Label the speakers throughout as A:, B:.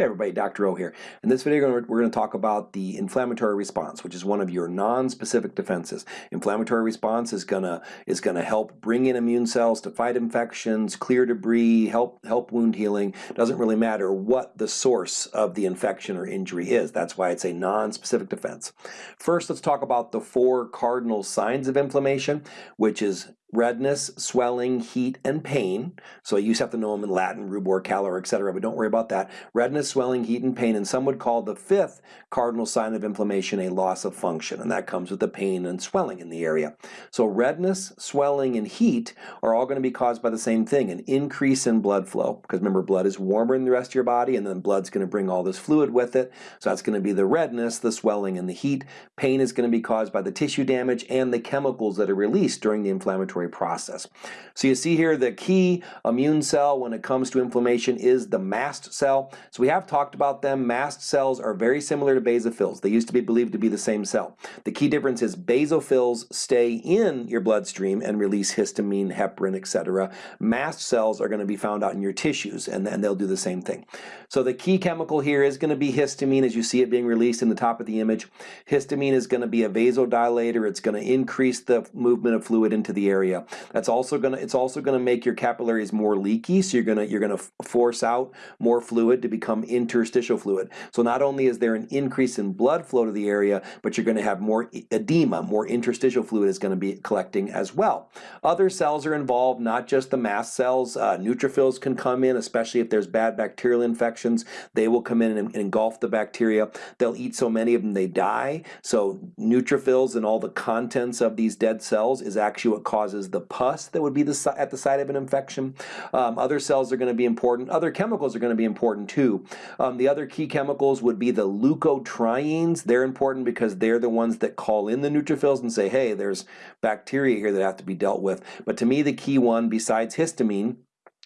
A: Hey everybody, Dr. O here. In this video we're going to talk about the inflammatory response, which is one of your non-specific defenses. Inflammatory response is going to is going to help bring in immune cells to fight infections, clear debris, help help wound healing. Doesn't really matter what the source of the infection or injury is. That's why it's a non-specific defense. First, let's talk about the four cardinal signs of inflammation, which is redness, swelling, heat, and pain. So you just have to know them in Latin, rubor, calor, etc., but don't worry about that. Redness, swelling, heat, and pain, and some would call the fifth cardinal sign of inflammation a loss of function, and that comes with the pain and swelling in the area. So redness, swelling, and heat are all going to be caused by the same thing, an increase in blood flow, because remember, blood is warmer than the rest of your body, and then blood's going to bring all this fluid with it, so that's going to be the redness, the swelling, and the heat. Pain is going to be caused by the tissue damage and the chemicals that are released during the inflammatory inflammatory process. So you see here the key immune cell when it comes to inflammation is the mast cell. So we have talked about them. Mast cells are very similar to basophils. They used to be believed to be the same cell. The key difference is basophils stay in your bloodstream and release histamine, heparin, etc. Mast cells are going to be found out in your tissues and, and they'll do the same thing. So the key chemical here is going to be histamine as you see it being released in the top of the image. Histamine is going to be a vasodilator. It's going to increase the movement of fluid into the area area. That's also gonna it's also gonna make your capillaries more leaky, so you're gonna you're gonna force out more fluid to become interstitial fluid. So not only is there an increase in blood flow to the area, but you're gonna have more edema, more interstitial fluid is gonna be collecting as well. Other cells are involved, not just the mast cells. Uh, neutrophils can come in, especially if there's bad bacterial infections. They will come in and engulf the bacteria. They'll eat so many of them they die. So neutrophils and all the contents of these dead cells is actually what causes causes the pus that would be the, at the site of an infection. Um, other cells are going to be important. Other chemicals are going to be important too. Um, the other key chemicals would be the leukotrienes. They're important because they're the ones that call in the neutrophils and say, hey, there's bacteria here that have to be dealt with. But to me, the key one, besides histamine,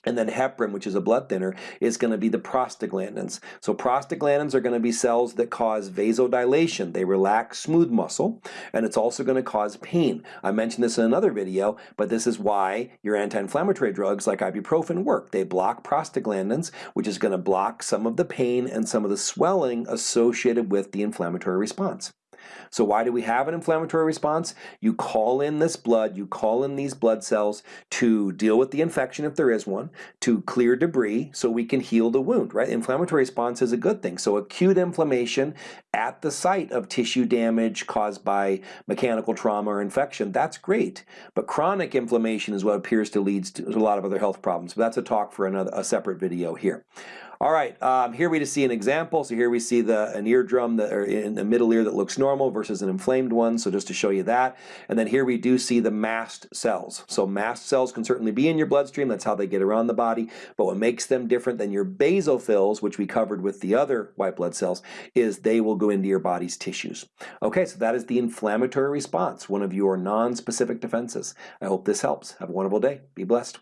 A: and then heparin, which is a blood thinner, is going to be the prostaglandins. So prostaglandins are going to be cells that cause vasodilation. They relax smooth muscle, and it's also going to cause pain. I mentioned this in another video, but this is why your anti-inflammatory drugs like ibuprofen work. They block prostaglandins, which is going to block some of the pain and some of the swelling associated with the inflammatory response. So why do we have an inflammatory response? You call in this blood, you call in these blood cells to deal with the infection if there is one, to clear debris so we can heal the wound, right? Inflammatory response is a good thing. So acute inflammation at the site of tissue damage caused by mechanical trauma or infection, that's great. But chronic inflammation is what appears to lead to a lot of other health problems. But that's a talk for another a separate video here. All right, um, here we just see an example. So here we see the an eardrum that, or in the middle ear that looks normal versus an inflamed one. So just to show you that. And then here we do see the mast cells. So mast cells can certainly be in your bloodstream. That's how they get around the body. But what makes them different than your basophils, which we covered with the other white blood cells, is they will go into your body's tissues. Okay, so that is the inflammatory response, one of your non-specific defenses. I hope this helps. Have a wonderful day. Be blessed.